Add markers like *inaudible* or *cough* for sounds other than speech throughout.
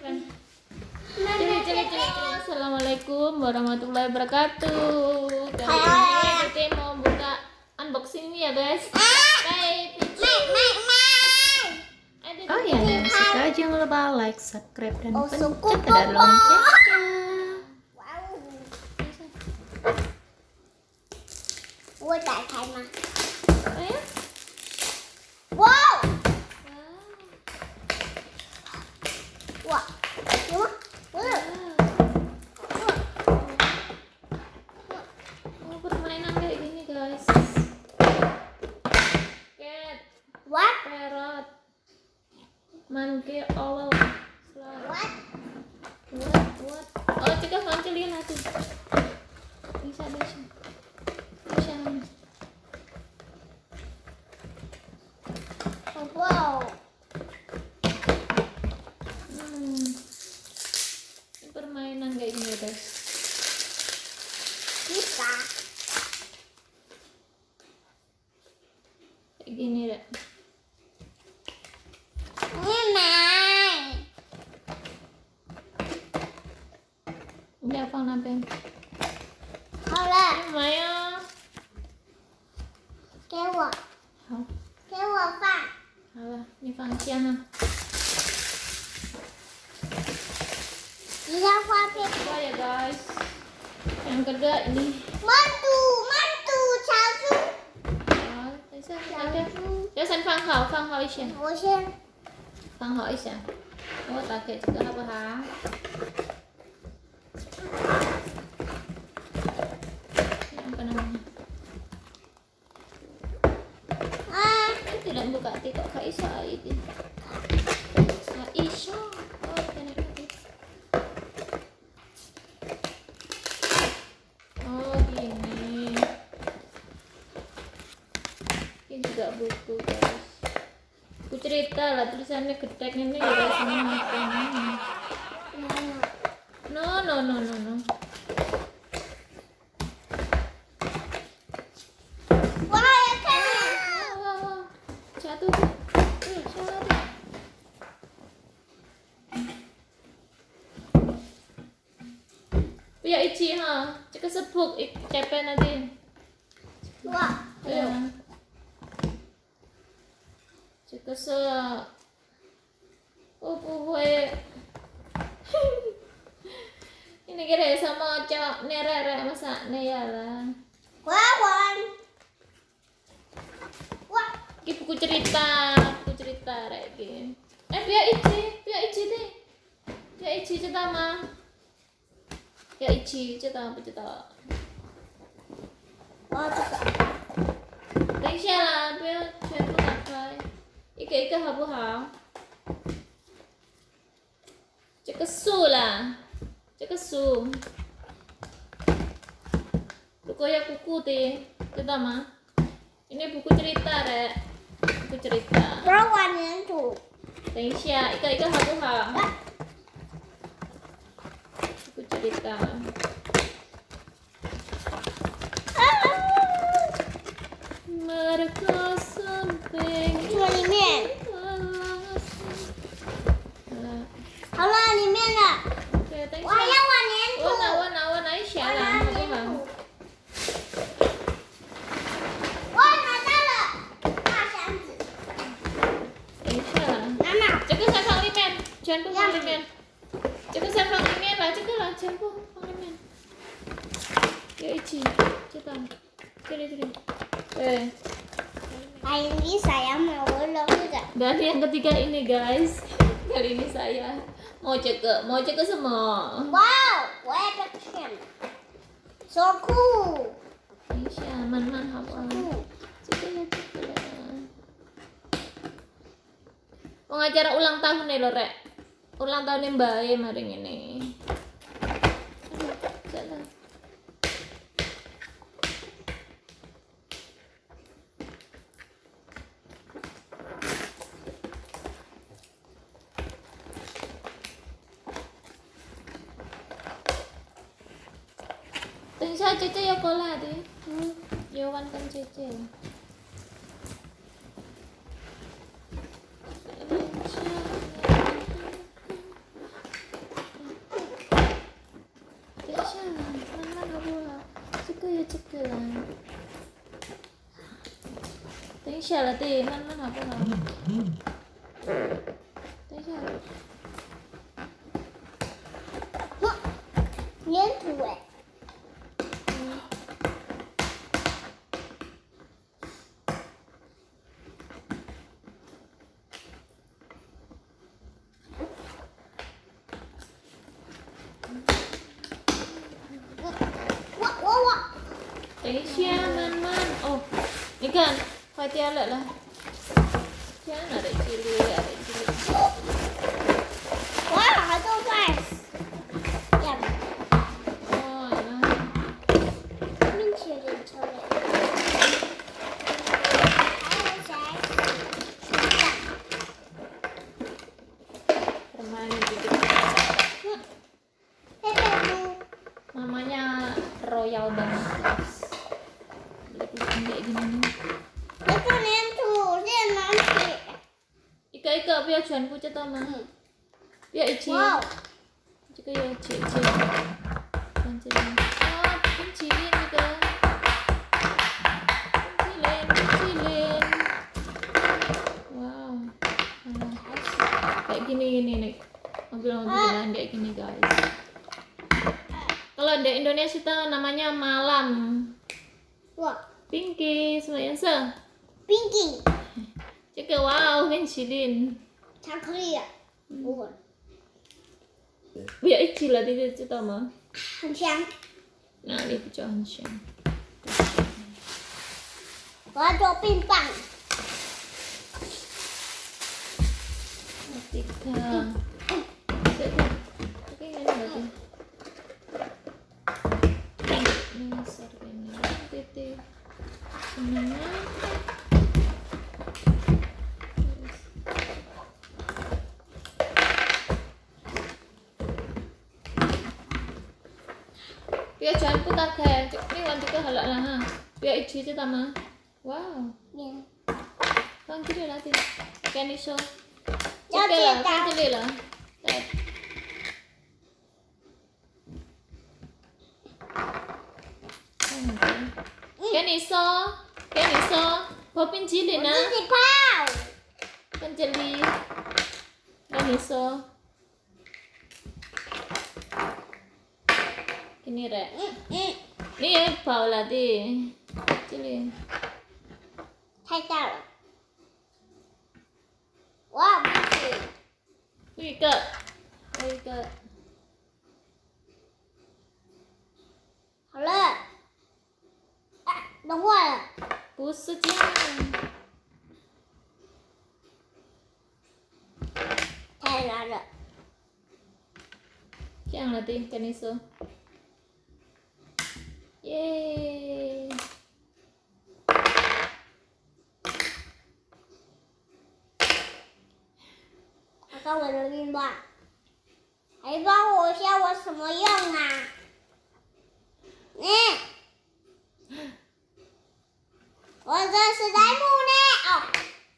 Cili, cili, cili, cili. Assalamualaikum warahmatullahi wabarakatuh. Kali ini kita mau buka unboxing ya guys. Bye. Oh ya, yang suka jangan lupa like, subscribe, dan Oh, pencet tanda loncengnya. Oh? Wow. Wow. get all of kedai ni. Mantu, mantu, cháo Đó, thấy sao? Cháo Cho sẵn phang khảo, phang hỏi xem. Hỏi xem. Phang hỏi xem. Ô, ta kể cho các bà hả? Ah. Tidak buka tiktok kaisa itu. Cerita lah tulisannya gedek ini ya ini makan. No, no, no, no, no. Ya jatuh. Ya ichi ha, cek sepuk ik cepen nanti. Wah. Ya. Cek se Oh, puwe. Ini *laughs* kira sama cowok nerere masa ya lah. Wah, Wan. Wah. Iki buku cerita, buku cerita rek iki. Eh, biar ichi, biar ichi deh. Biar ichi cerita mah. Ya ichi cerita apa cerita? Wah, juga. 等一下啦，不要全部打开， 一个一个好不好？这个树啦，这个树，如果要kuku deh,知道吗？ini buku cerita rek, buku cerita。 Bro, Wan nhân thủ. 等一下，一个一个好不好？ Wah. Buku cerita. Mereka 这个里面，好了，里面的。Oke, thank 我要 you. 往粘土。Warna, warna, warna ini 我拿粘 ha? 土。我拿到了大箱子，Ini siapa? 妈妈，这个才放里面，全部放里面。这个才放里面把，这个了，全部放里面。要一起，知道？这里这里。对。Kali ini saya mau logat. Dan yang ketiga ini guys, kali ini saya mau cek mau cek semua. Wow, what a cam. So cool. Insya man man hawa. Cek Pengacara ulang tahun nih lore. Ulang tahun yang baik hari ini. bisa cuci ya pola di hmm. Kan cuci. Tính 等一下，慢慢。哦，你看，快掉了啦。Jangan ada cili, ada cili. 我 Ika Ika biar cuan pucat sama. Biar ichi. 哇哦， Jika ya cik cik. Pancilin. Oh, pancilin juga. Pancilin, pancilin. Wow. Alah. Kayak gini gini nih. Mobil-mobilan kayak gini guys. Kalau di Indonesia itu namanya malam. 哇 Pinky, semua yang se. 冰淇淋， 这个哇哦，冰淇淋，巧克力啊，我不要一起了，弟弟知道吗？很香。哪里比较很香？我要做冰棒。 Tiga. Oke, ini berarti. Ini sarganya, titik. Semuanya. Biar jangan putar kayak Bây giờ cho anh put that there. This one ticket hả lợi là ha. Bây giờ chỉ cho tao mà. Wow. Yeah. Con chỉ là gì? Can you show? Cho chị là cái gì là? Đây. Can you show? Can you show? Popin chỉ liền á. Con chỉ đi. Can you show? 大了。哇，不行，有一个，有一个。好了。啊，融化了。不是这样，太难了。这样了的，跟你说。 我看我的另一，还帮我下我什么用啊？你、嗯，我这是在木呢。哦，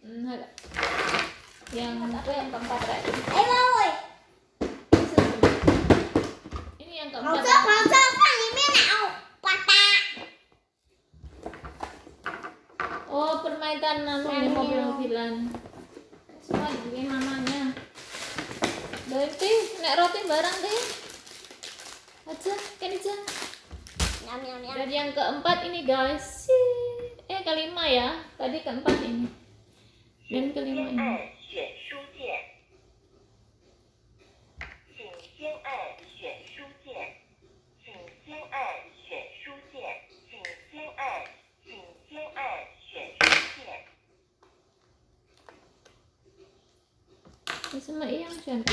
嗯，ini mamanya. Berarti nek roti barang deh aja kan aja. Dan yang keempat ini guys. Eh kelima ya. Tadi keempat ini. Dan kelima ini. 什么一样选的？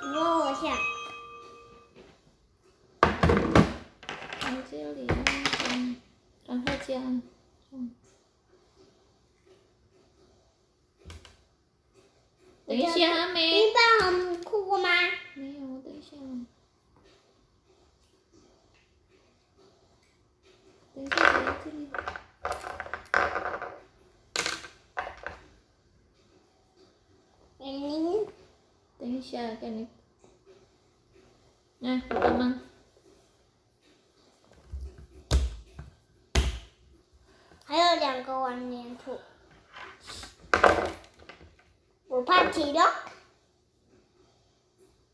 你摸我一下。从这里，然后这样，嗯。等一下，没。你过吗？没有，等一下。嗯，等一下，给你。Nah, pertama. one and two. 我怕鸡肉。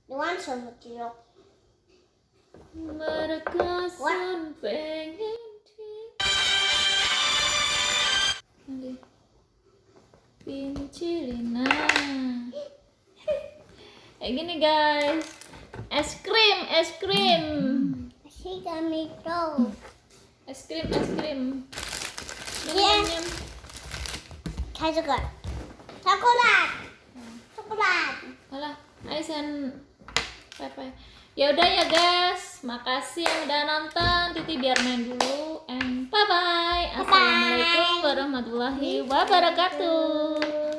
你 want 什么鸡肉？ Mereka sun pengen di- Nanti. Pincilina kayak gini guys. Es krim es krim. Kami tahu es krim es krim. Ini iya. kategori coklat. Coklat. Alah Aisan Pepe. Ya udah ya guys. Makasih yang udah nonton. Titi biar main dulu. And bye bye assalamualaikum warahmatullahi wabarakatuh.